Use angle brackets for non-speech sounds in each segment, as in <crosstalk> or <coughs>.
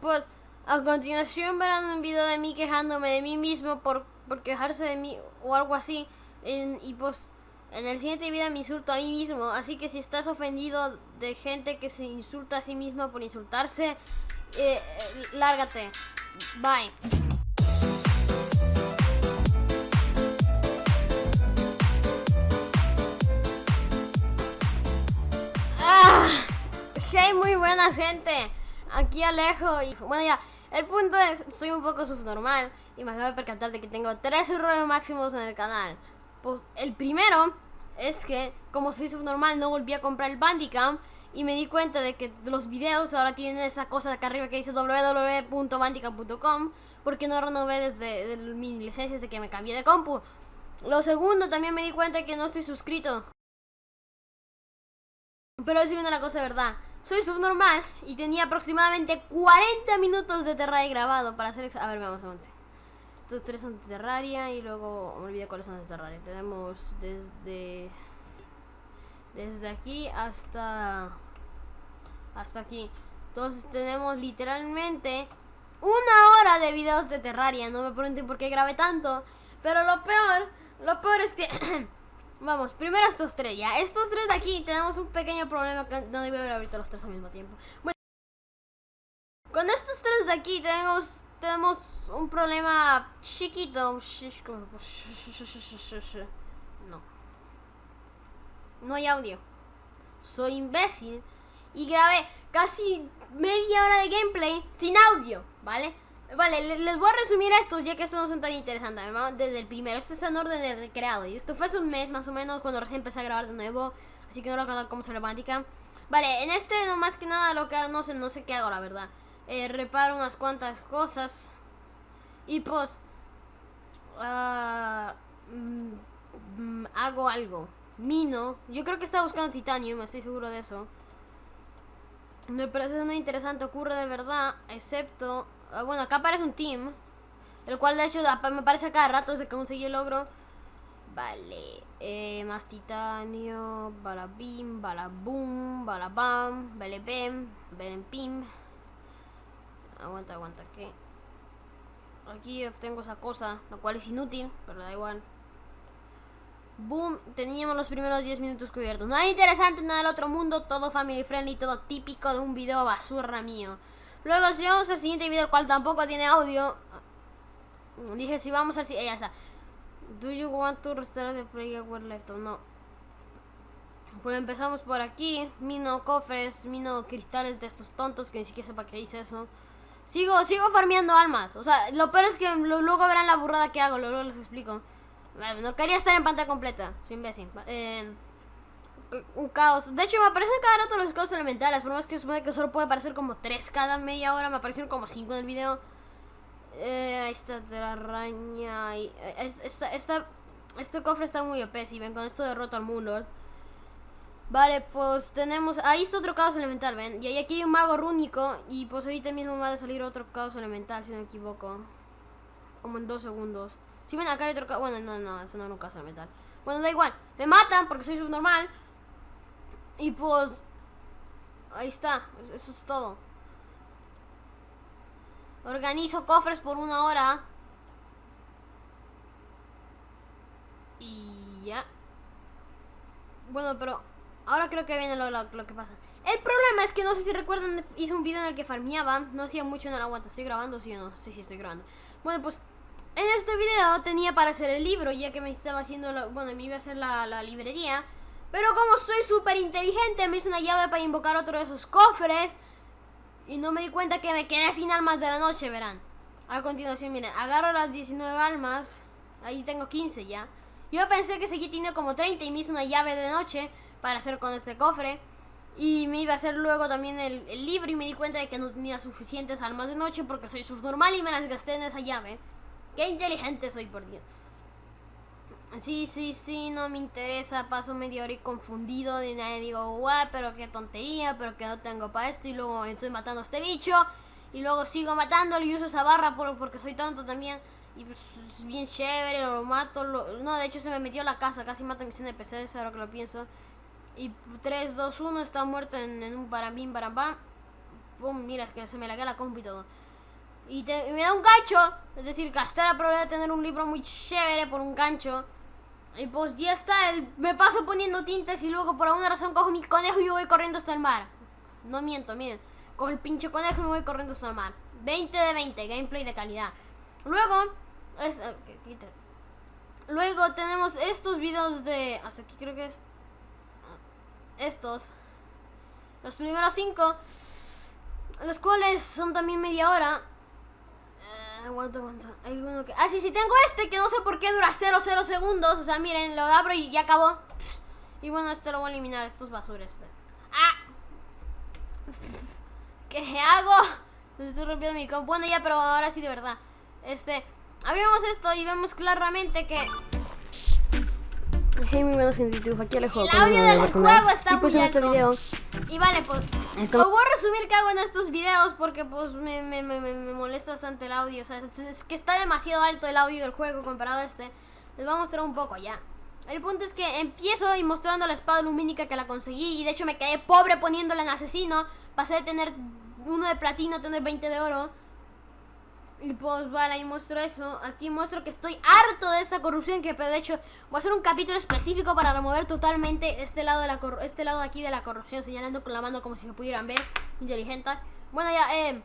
pues a continuación verán un video de mí quejándome de mí mismo por, por quejarse de mí o algo así. Y pues en el siguiente video me insulto a mí mismo. Así que si estás ofendido de gente que se insulta a sí misma por insultarse, eh, eh, lárgate. Bye. ¡Ah! Hey, muy buena gente. Aquí Alejo y bueno ya, el punto es, soy un poco subnormal y me acabo de percatar de que tengo tres errores máximos en el canal. Pues el primero es que como soy subnormal no volví a comprar el Bandicam y me di cuenta de que los videos ahora tienen esa cosa de acá arriba que dice www.bandicam.com porque no renové desde de mi licencia desde que me cambié de compu. Lo segundo también me di cuenta de que no estoy suscrito. Pero viene la cosa de verdad. Soy subnormal y tenía aproximadamente 40 minutos de Terraria grabado para hacer... A ver, vamos, vamos. Estos tres son de Terraria y luego... Me olvidé cuáles son de Terraria. Tenemos desde... Desde aquí hasta... Hasta aquí. Entonces tenemos literalmente una hora de videos de Terraria. No me pregunten por qué grabé tanto. Pero lo peor, lo peor es que... <clears throat> Vamos, primero estos tres, ya. Estos tres de aquí tenemos un pequeño problema que no debe haber ahorita los tres al mismo tiempo. Bueno, con estos tres de aquí tenemos, tenemos un problema chiquito. No. No hay audio. Soy imbécil. Y grabé casi media hora de gameplay sin audio, ¿vale? Vale, le- les voy a resumir estos ya que estos no son tan interesantes. ¿no? Desde el primero, este está en orden de recreado. Y esto fue hace un mes más o menos cuando recién empecé a grabar de nuevo. Así que no recuerdo cómo se romántica. Vale, en este no más que nada lo que hago, no sé, no sé qué hago la verdad. Eh, reparo unas cuantas cosas. Y pues mm, hago algo. Mino. Yo creo que está buscando titanio, estoy seguro de eso. Me parece muy interesante, ocurre de verdad, excepto... ah, bueno, acá aparece un team. El cual de hecho me parece a cada rato desde que conseguí el logro. Vale, eh, más titanio, balabim, balabum, balabam, belebem, belempim. Aguanta, aguanta, ¿qué? Aquí tengo esa cosa, la cual es inútil, pero da igual. Boom, teníamos los primeros 10 minutos cubiertos. Nada interesante, nada del otro mundo, todo family friendly, todo típico de un video basura mío. Luego, si vamos al siguiente video, el cual tampoco tiene audio. Dije, si vamos al siguiente. Ya está. Do you want to restart the play where left or no? Pues empezamos por aquí. Mino cofres, mino cristales de estos tontos que ni siquiera sepa que hice eso. Sigo, sigo farmeando almas. O sea, lo peor es que luego verán la burrada que hago, luego les explico. No quería estar en pantalla completa, soy imbécil. Un caos. De hecho, me aparecen cada rato los caos elementales. Por más que supone que solo puede aparecer como 3 cada media hora, me aparecieron como 5 en el video. Eh, ahí está la araña. eh, es- esta, este cofre está muy OP. Si ven, con esto derroto al Moonlord. Vale, pues tenemos. Ahí está otro caos elemental, ven. Y aquí hay un mago rúnico. Y pues ahorita mismo va a salir otro caos elemental, si no me equivoco. Como en dos segundos. Si ven, acá hay otro. Bueno, no, no, eso no era un caos elemental. Bueno, da igual. Me matan porque soy subnormal. Y pues. Ahí está. Eso es todo. Organizo cofres por una hora. Y ya. Bueno, pero ahora creo que viene lo, lo- lo que pasa. El problema es que no sé si recuerdan, hice un video en el que farmeaba. No hacía mucho en el aguanta. ¿Estoy grabando? Sí o no. Sí, sí, estoy grabando. Bueno, pues en este video tenía para hacer el libro, ya que me estaba haciendo, bueno, me iba a hacer la, la librería. Pero como soy súper inteligente, me hice una llave para invocar otro de esos cofres. Y no me di cuenta que me quedé sin almas de la noche, verán. A continuación, miren, agarro las 19 almas. Ahí tengo 15 ya. Yo pensé que seguí teniendo como 30 y me hice una llave de noche para hacer con este cofre. Y me iba a hacer luego también el, el libro y me di cuenta de que no tenía suficientes almas de noche porque soy subnormal y me las gasté en esa llave. Qué inteligente soy, por Dios. Sí, sí, sí, no me interesa. Paso media hora y confundido. De nadie digo, guau, pero qué tontería, pero que no tengo para esto. Y luego estoy matando a este bicho. Y luego sigo matándolo y uso esa barra por- porque soy tonto también. Y pues es bien chévere, lo mato. lo- No, de hecho se me metió a la casa. Casi mata a mis NPCs, ahora que lo pienso. Y 3, 2, 1 está muerto en, un barambín, barambam. pum, mira, que se me la compu y todo. Y, te- me da un gancho, es decir, gasté la probabilidad de tener un libro muy chévere por un gancho. Y pues ya está, el- me paso poniendo tintas y luego por alguna razón cojo mi conejo y me voy corriendo hasta el mar. No miento, miren. Cojo el pinche conejo y me voy corriendo hasta el mar. 20 de 20, gameplay de calidad. Luego, es- luego tenemos estos videos de... Hasta aquí creo que es... Estos. Los primeros cinco. Los cuales son también media hora. Aguanta, aguanta. Ah, sí, sí, tengo este que no sé por qué dura 0, 0 segundos. O sea, miren, lo abro y ya acabó. Y bueno, este lo voy a eliminar, estos basuras. ¡Ah! <laughs> ¿Qué hago? <laughs> Estoy rompiendo mi compu. Bueno, ya, pero ahora sí de verdad. Este, abrimos esto y vemos claramente que Hey, muy buenas gente YouTube, aquí Alejo. el audio del juego está Y pues muy en este alto. video Y vale, pues. Esto- Os voy a resumir qué hago en estos videos porque pues me, me, me, me- me molesta bastante el audio. O sea, es- es que está demasiado alto el audio del juego comparado a este. Les voy a mostrar un poco ya. El punto es que empiezo y mostrando la espada lumínica que la conseguí. Y de hecho me quedé pobre poniéndola en asesino. Pasé de tener uno de platino a tener 20 de oro. Y pues vale, ahí muestro eso. Aquí muestro que estoy harto de esta corrupción. Que de hecho voy a hacer un capítulo específico para remover totalmente este lado de la este lado aquí de la corrupción, señalando con la mano como si me pudieran ver. Inteligente. Bueno, ya, eh.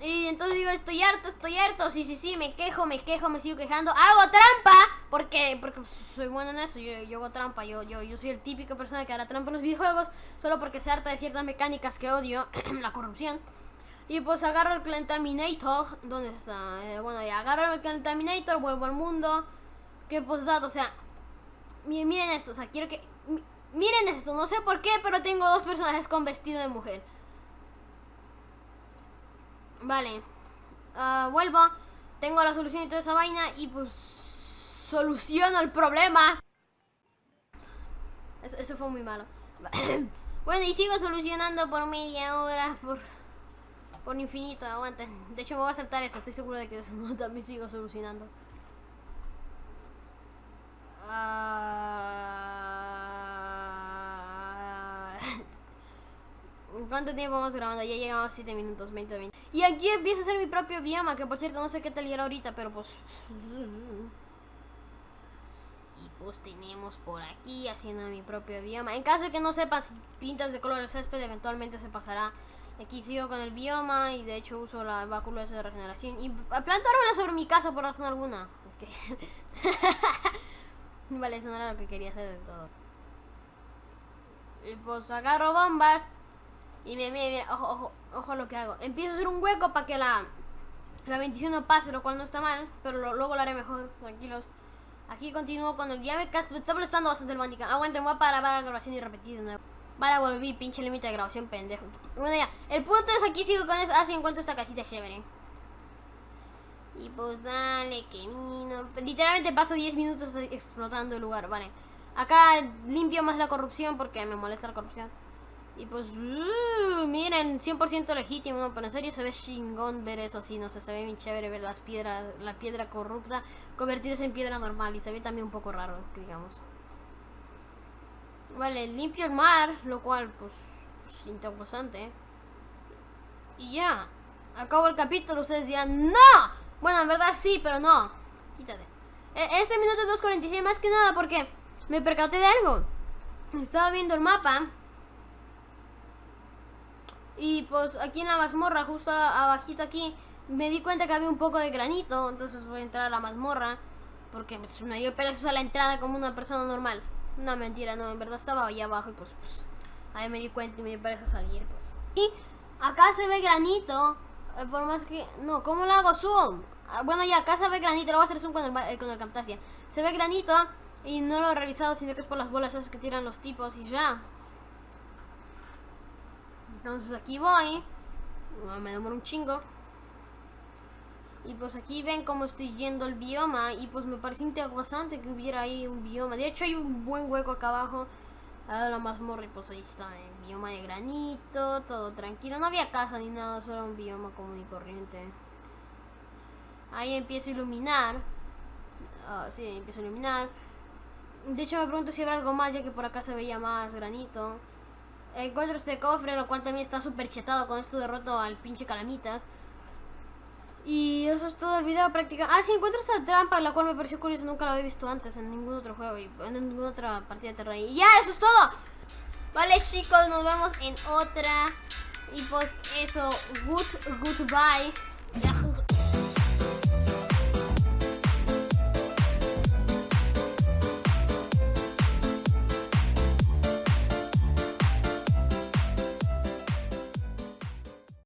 Y entonces digo, estoy harto, estoy harto. Sí, sí, sí, me quejo, me quejo, me sigo quejando. Hago trampa. Porque, porque soy bueno en eso. Yo, yo hago trampa. Yo, yo, yo soy el típico persona que hará trampa en los videojuegos. Solo porque se harta de ciertas mecánicas que odio. <clears throat> la corrupción. Y pues agarro el Contaminator. ¿Dónde está? Eh, bueno, ya agarro el Contaminator, vuelvo al mundo. Que pues dado, o sea. mi- Miren esto, o sea, quiero que. mi- Miren esto, no sé por qué, pero tengo dos personajes con vestido de mujer. Vale. Ah, vuelvo. Tengo la solución y toda esa vaina. Y pues. Soluciono el problema. Eso, eso fue muy malo. <coughs> bueno, y sigo solucionando por media hora. Por. Por infinito, aguanten. De hecho, me voy a saltar eso. Estoy seguro de que eso <laughs> también sigo solucionando. Ah. <laughs> ¿Cuánto tiempo vamos grabando? Ya llegamos a 7 minutos, 20, 20. Y aquí empiezo a hacer mi propio bioma, que por cierto no sé qué tal irá ahorita, pero pues... <laughs> Y pues tenemos por aquí haciendo mi propio bioma. En caso de que no sepas pintas de color el césped, eventualmente se pasará. Aquí sigo con el bioma y de hecho uso la, báculo de regeneración. Y planto árboles sobre mi casa por razón alguna. Ok. <laughs> vale, eso no era lo que quería hacer del todo. Y pues agarro bombas. Y mira, mira, mira, ojo, ojo, ojo lo que hago. Empiezo a hacer un hueco para que la, la bendición no pase, lo cual no está mal. Pero luego lo haré mejor, tranquilos. Aquí continúo con el... Ya me, me está molestando bastante el bandicam. Aguanten, voy a parar la grabación y repetir de nuevo. Vale, volví, pinche límite de grabación, pendejo. Bueno, ya. El punto es aquí sigo con eso. Ah, sí, encuentro esta casita chévere. Y pues dale, que vino. Literalmente paso 10 minutos explotando el lugar, vale. Acá limpio más la corrupción porque me molesta la corrupción. Y pues, uh, miren, 100% legítimo, pero en serio se ve chingón ver eso así, no sé, se ve bien chévere ver las piedras, la piedra corrupta convertirse en piedra normal y se ve también un poco raro, digamos. Vale, limpio el mar, lo cual, pues, pues interesante. Y ya, acabo el capítulo, ustedes dirán, ¡No! Bueno, en verdad sí, pero no. Quítate. E- Este minuto 2.46 más que nada porque me percaté de algo. Estaba viendo el mapa. Y pues aquí en la mazmorra, justo abajito aquí, me di cuenta que había un poco de granito. Entonces voy a entrar a la mazmorra. Porque me dio pereza a la entrada como una persona normal. No, mentira, no, en verdad estaba ahí abajo y pues, pues ahí me di cuenta y me pereza salir, pues. Y acá se ve granito. eh, por más que... No, ¿cómo lo hago zoom? Ah, bueno, ya, acá se ve granito. Lo voy a hacer zoom con el, eh, el Camtasia. Se ve granito y no lo he revisado, sino que es por las bolas que tiran los tipos y ya. Entonces aquí voy. Ah, Me demoro un chingo. Y pues aquí ven cómo estoy yendo el bioma. Y pues me pareció interesante que hubiera ahí un bioma. De hecho hay un buen hueco acá abajo. A la mazmorra y pues ahí está el bioma de granito. Todo tranquilo. No había casa ni nada. Solo un bioma común y corriente. Ahí empiezo a iluminar. Ah, sí, empiezo a iluminar. De hecho me pregunto si habrá algo más ya que por acá se veía más granito. Encuentro este cofre, lo cual también está súper chetado con esto derroto al pinche calamitas. Y eso es todo el video prácticamente. Ah, sí, encuentro esta trampa, la cual me pareció curiosa, nunca la había visto antes en ningún otro juego y en ninguna otra partida de Terrain. Y ya, eso es todo. Vale, chicos, nos vemos en otra. Y pues eso, good, goodbye.